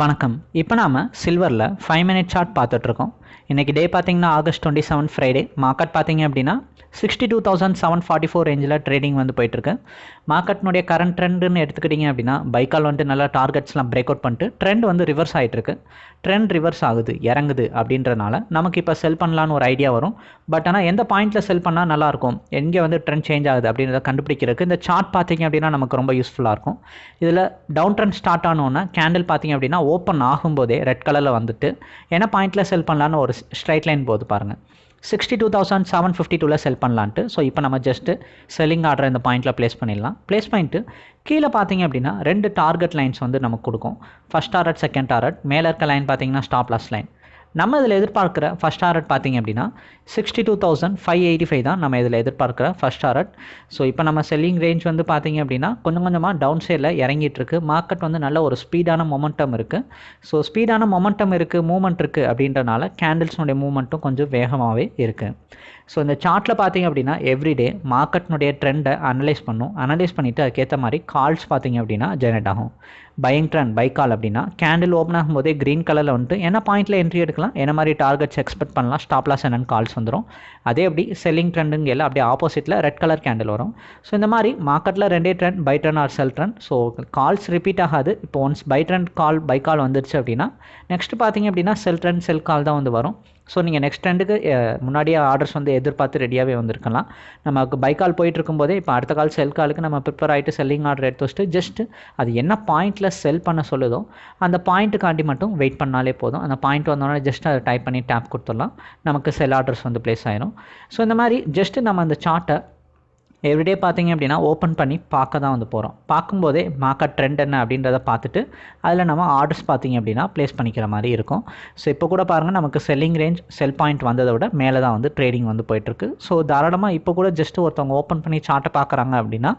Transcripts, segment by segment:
வணக்கம். இப்போ நாம் சில்வரில் ஃபைவ் மினிட் சார்ட் பார்த்துட்ருக்கோம் இன்றைக்கி டே பார்த்தீங்கன்னா August twenty seven Friday market பார்த்தீங்க அப்படின்னா sixty two thousand seven forty four ரேஞ்சில் ட்ரேடிங் வந்து போயிட்டுருக்கு. மார்க்கெட்னுடைய கரண்ட் ட்ரெண்டுன்னு எடுத்துக்கிட்டிங்க அப்படின்னா பைக்கால் வந்துட்டு நல்லா டார்கெட்ஸ்லாம் பிரேக் அவுட் பண்ணிட்டு ட்ரெண்ட் வந்து ரிவர்ஸ் ஆகிட்டுருக்கு ட்ரெண்ட் ரிவர்ஸ் ஆகுது இறங்குது அப்படின்றனால நமக்கு இப்போ செல் பண்ணலான்னு ஒரு ஐடியா வரும். பட் ஆனால் எந்த பாயிண்ட்டில் செல் பண்ணால் நல்லாயிருக்கும் எங்கே வந்து ட்ரெண்ட் சேஞ்ச் ஆகுது அப்படின்றத கண்டுபிடிக்கிறதுக்கு இந்த சார்ட் பார்த்தீங்க அப்படின்னா நமக்கு ரொம்ப யூஸ்ஃபுல்லாக இருக்கும். இதில் டவுன் ட்ரெண்ட் ஸ்டார்ட் ஆனோன்னா கேண்டில் பார்த்தீங்க அப்படின்னா ஓப்பன் ஆகும்போதே ரெட் கலரில் வந்துட்டு என்ன பாயிண்ட்டில் செல் பண்ணலான்னு ஒரு ஸ்ட்ரைட் லைன் போது பாருங்கள் sixty two thousand seven fifty டூவில் செல் பண்ணலான்ட்டு. ஸோ இப்போ நம்ம ஜஸ்ட்டு செல்லிங் ஆர்டர் இந்த பாயிண்ட்டில் ப்ளேஸ் பண்ணிடலாம். ப்ளேஸ் பண்ணிட்டு கீழே பார்த்தீங்க அப்படின்னா ரெண்டு டார்கெட் லைன்ஸ் வந்து நமக்கு கொடுக்கும். ஃபஸ்ட் டார்கெட் செகண்ட் டார்கெட் மேலே இருக்க லைன் பார்த்தீங்கன்னா ஸ்டாப் லாஸ் லைன் நம்ம இதில் எதிர்பார்க்குற ஃபஸ்ட் டாரட் பார்த்தீங்க அப்படின்னா sixty two thousand five eighty five தான் நம்ம இதில் எதிர்பார்க்குற ஃபஸ்ட் டாரட் ஸோ இப்போ நம்ம செல்லிங் ரேஞ்ச் வந்து பார்த்தீங்க அப்படின்னா கொஞ்சம் கொஞ்சமாக டவுன் சைடில் இறங்கிட்டு இருக்கு மார்க்கெட் வந்து நல்ல ஒரு ஸ்பீடான மொமெண்டம் இருக்குது ஸோ ஸ்பீடான மொமெண்டம் இருக்குது மூமெண்ட் இருக்குது அப்படின்றனால கேண்டில்ஸ்னுடைய மூமெண்ட்டும் கொஞ்சம் வேகமாகவே இருக்குது ஸோ இந்த சார்ட்டில் பார்த்தீங்க அப்படின்னா எவ்ரிடே மார்க்கெட்னுடைய ட்ரெண்டை அனலைஸ் பண்ணும். அனலைஸ் பண்ணிவிட்டு அதுக்கேற்ற மாதிரி கால்ஸ் பார்த்தீங்க அப்படின்னா ஜெனரேட் ஆகும். பையிங் ட்ரெண்ட் பை கால் அப்படின்னா கேண்டில் ஓப்பன் ஆகும்போதே க்ரீன் கலரில் வந்துட்டு என்ன பாயிண்ட்டில் என்ட்ரி எடுக்கலாம்? என்ன மாதிரி டார்கெட்ஸ் எக்ஸ்பெக்ட் பண்ணலாம்? ஸ்டாப் லாஸ் என்னென்னு கால்ஸ் வந்துடும் அதே அப்படி செல்லிங் ட்ரெண்டுங்க எல்லாம் அப்படியே ஆப்போசிட்டில் ரெட் கலர் கேண்டில் வரும். ஸோ இந்த மாதிரி மார்க்கெட்டில் ரெண்டே trend buy trend or sell trend so calls repeat ஆகாது. இப்போ once buy trend call buy call வந்துருச்சு அப்படின்னா நெக்ஸ்ட் பார்த்தீங்க அப்படின்னா செல் ட்ரெண்ட் செல் கால் தான் வந்து வரும். ஸோ நீங்கள் நெக்ஸ்ட் ரெண்டுக்கு முன்னாடியே ஆர்டர்ஸ் வந்து எதிர்பார்த்து ரெடியாகவே வந்திருக்கலாம். நமக்கு பை கால் போயிட்டு இருக்கும்போதே இப்போ அடுத்த கால் செல் காலுக்கு நம்ம ப்ரிப்பேர் ஆகிட்டு செல்லிங் ஆர்டர் எடுத்து வச்சுட்டு ஜஸ்ட் அது என்ன பாயிண்ட்டில் செல் பண்ண சொல்லுதோ அந்த பாயிண்ட்டுக்காண்டி மட்டும் வெயிட் பண்ணாலே போதும். அந்த பாயிண்ட் வந்தோடனே ஜஸ்ட் அதை டைப் பண்ணி டேப் கொடுத்துடலாம். நமக்கு செல் ஆர்டர்ஸ் வந்து ப்ளேஸ் ஆயிரும். ஸோ இந்த மாதிரி ஜஸ்ட்டு நம்ம அந்த சார்ட்டை எவ்ரிடே பார்த்தீங்க அப்படின்னா ஓப்பன் பண்ணி பார்க்க தான் வந்து போகிறோம் பார்க்கும்போதே மார்க்கெட் ட்ரெண்ட் என்ன அப்படின்றத பார்த்துட்டு அதில் நம்ம ஆர்டர்ஸ் பார்த்தீங்க அப்படின்னா ப்ளேஸ் பண்ணிக்கிற மாதிரி இருக்கும். ஸோ இப்போ கூட பாருங்கள் நமக்கு செல்லிங் ரேஞ்ச் செல் பாயிண்ட் வந்ததை விட மேலே தான் வந்து ட்ரேடிங் வந்து போயிட்டுருக்கு ஸோ தாராளமாக இப்போ கூட ஜஸ்ட் ஒருத்தவங்க ஓப்பன் பண்ணி சார்ட்டை பார்க்குறாங்க அப்படின்னா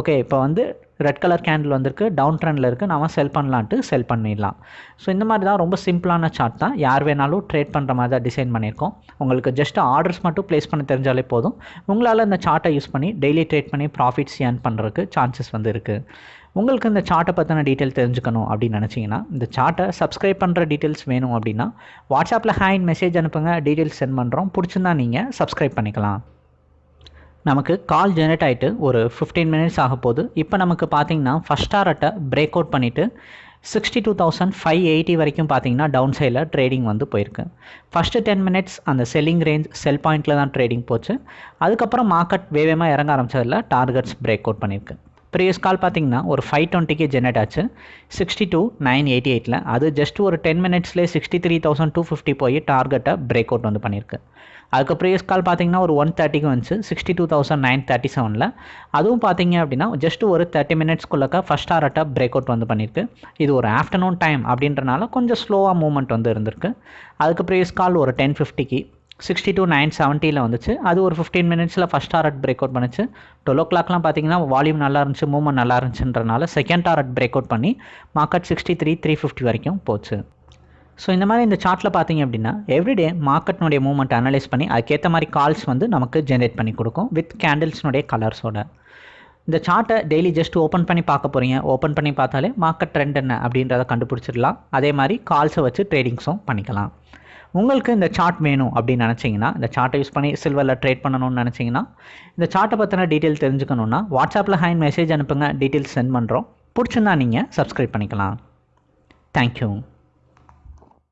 ஓகே இப்போ வந்து ரெட் கலர் கேண்டில் வந்திருக்கு டவுன் ட்ரெண்டில் இருக்குது நம்ம செல் பண்ணலான்ட்டு செல் பண்ணிடலாம். ஸோ இந்த மாதிரி தான் ரொம்ப சிம்பிளான சார்ட் தான். யார் வேணாலும் ட்ரேட் பண்ணுற மாதிரி தான் டிசைன் பண்ணியிருக்கோம். உங்களுக்கு ஜஸ்ட் ஆர்டர்ஸ் மட்டும் ப்ளேஸ் பண்ண தெரிஞ்சாலே போதும். உங்களால் இந்த சார்ட்டை யூஸ் பண்ணி டெய்லி ட்ரேட் பண்ணி ப்ராஃபிட்ஸ் ஏர்ன் பண்ணுறதுக்கு சான்சஸ் வந்து இருக்குது உங்களுக்கு இந்த சார்ட்டை பற்றின டீட்டெயில் தெரிஞ்சுக்கணும் அப்படின்னு நினச்சிங்கன்னா இந்த சார்ட்டை சப்ஸ்கிரைப் பண்ணுற டீட்டெயில்ஸ் வேணும் அப்படின்னா வாட்ஸ்அப்பில் ஹேண்ட் மெசேஜ் அனுப்புங்க டீட்டெயில்ஸ் சென்ட் பண்ணுறோம் பிடிச்சிருந்தா நீங்கள் சப்ஸ்கிரைப் பண்ணிக்கலாம். நமக்கு கால் ஜெனரேட் ஆகிட்டு ஒரு ஃபிஃப்டீன் மினிட்ஸ் ஆக போகுது. இப்போ நமக்கு பார்த்தீங்கன்னா ஃபஸ்ட் டாரட்டை பிரேக் அவுட் பண்ணிவிட்டு sixty two thousand five eighty வரைக்கும் பார்த்தீங்கன்னா டவுன் சைடில் ட்ரேடிங் வந்து போயிருக்கு. ஃபஸ்ட்டு டென் மினிட்ஸ் அந்த செல்லிங் ரேஞ்ச் செல் பாயிண்ட்டில் தான் ட்ரேடிங் போச்சு. அதுக்கப்புறம் மார்க்கெட் வேகமாக இறங்க ஆரம்பிச்சதில் டார்கெட்ஸ் பிரேக் அவுட் பண்ணியிருக்கு ப்ரீவியஸ் கால் பார்த்தீங்கன்னா ஒரு ஃபைவ் டுவெண்ட்டிக்கு ஜெனரேட் ஆச்சு. சிக்ஸ்டி டூ நைன் எயிட்டி எயிட்டில் அது ஜஸ்ட் ஒரு ten மினிட்ஸ்லேயே sixty three thousand two fifty போய் டார்கெட்டை பிரேக் அவுட் வந்து பண்ணியிருக்கு. அதுக்கு ப்ரீவியஸ் கால் பார்த்தீங்கன்னா ஒரு ஒன் தேர்ட்டிக்கு வந்துச்சு. Sixty two thousand nine thirty செவனில் அதுவும் பார்த்தீங்க அப்படின்னா ஜஸ்ட் ஒரு தேர்ட்டி மினிட்ஸ்க்குள்ளக்க ஃபஸ்ட் டாரட்டை பிரேக் அவுட் வந்து பண்ணியிருக்கு. இது ஒரு ஆஃப்டர்நூன் டைம் அப்படின்றனால கொஞ்சம் ஸ்லோவாக மூவ்மெண்ட் வந்து இருந்திருக்கு. அதுக்கு ப்ரீவியஸ் கால் ஒரு டென் ஃபிஃப்டிக்கு சிக்ஸ்டி டூ நைன் செவன்ட்டியில் வந்துச்சு. அது ஒரு ஃபிஃப்டீன் மினிட்ஸில் ஃபஸ்ட் டாரட் பிரேக் அவுட் பண்ணிச்சு. டுவெல் ஓ கிளாக்லாம் பார்த்தீங்கன்னா வால்யூம் நல்லா இருந்துச்சு மூவ்மெண்ட் நல்லா இருந்துச்சுன்றனால செகண்ட் டாரட் பிரேக் அவுட் பண்ணி market sixty three three fifty வரைக்கும் போச்சு. ஸோ இந்த மாதிரி இந்த சார்ட்டில் பார்த்தீங்க அப்படின்னா எவ்ரிடே மார்க்கெட்னுடைய மூவ்மெண்ட் அனலைஸ் பண்ணி அதுக்கேற்ற மாதிரி கால்ஸ் வந்து நமக்கு ஜென்ரேட் பண்ணி கொடுக்கும் வித் கேண்டில்ஸ்னுடைய கலர்ஸோட இந்த சார்ட்டை டெய்லி ஜஸ்ட் ஓப்பன் பண்ணி பார்க்க போகிறீங்க ஓப்பன் பண்ணி பார்த்தாலே மார்க்கெட் ட்ரெண்ட் என்ன அப்படின்றத கண்டுபிடிச்சிடலாம். அதே மாதிரி கால்ஸை வச்சு ட்ரேடிங்ஸும் பண்ணிக்கலாம். உங்களுக்கு இந்த சார்ட் வேணும் அப்படின்னு நினச்சிங்கன்னா இந்த சார்ட்டை யூஸ் பண்ணி சில்வரில் ட்ரேட் பண்ணணும்னு நினச்சிங்கன்னா இந்த சார்ட்டை பற்றின டீட்டெயில் தெரிஞ்சுக்கணுன்னா வாட்ஸ்அப்பில் ஹேண்ட் மெசேஜ் அனுப்புங்க டீட்டெயில்ஸ் சென்ட் பண்ணுறோம் பிடிச்சிருந்தா நீங்கள் சப்ஸ்கிரைப் பண்ணிக்கலாம். தேங்க்யூ